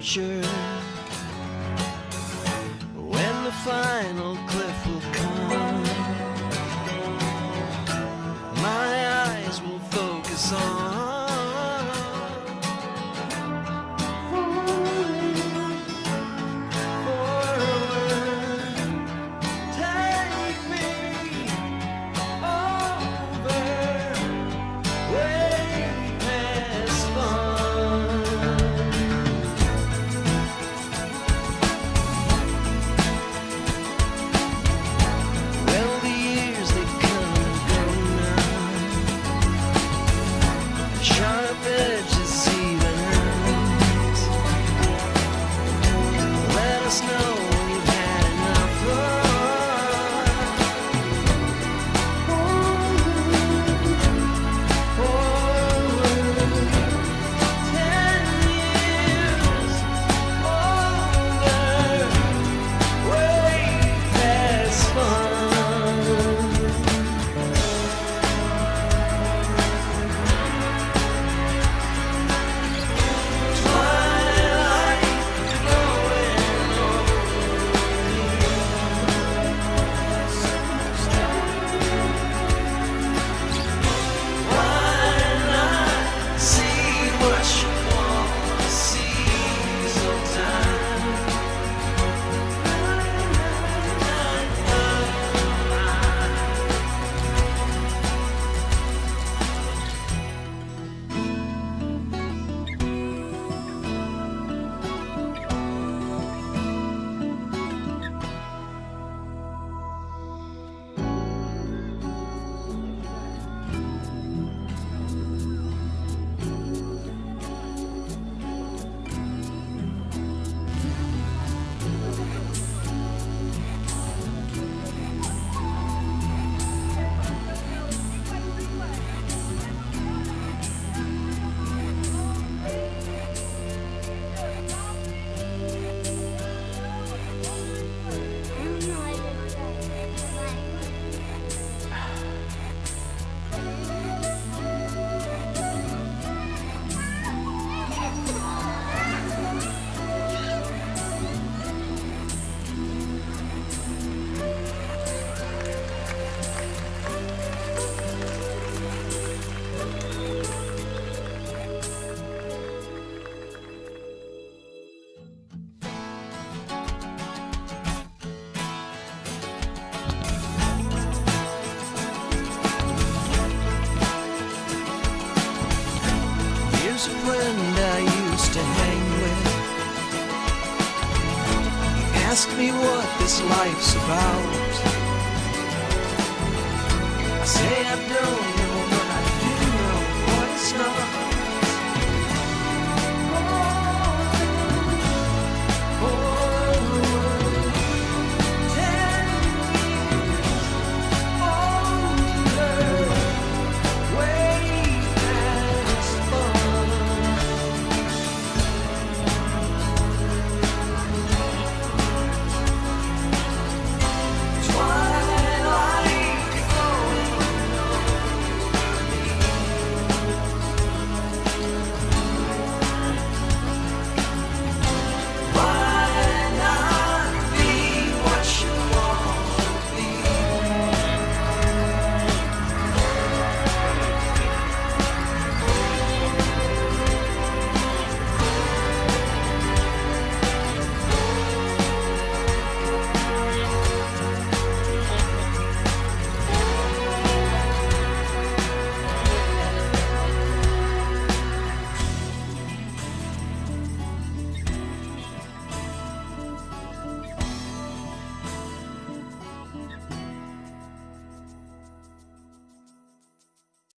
future. When the final cliff will come my eyes will focus on us. what this life's about. I say I don't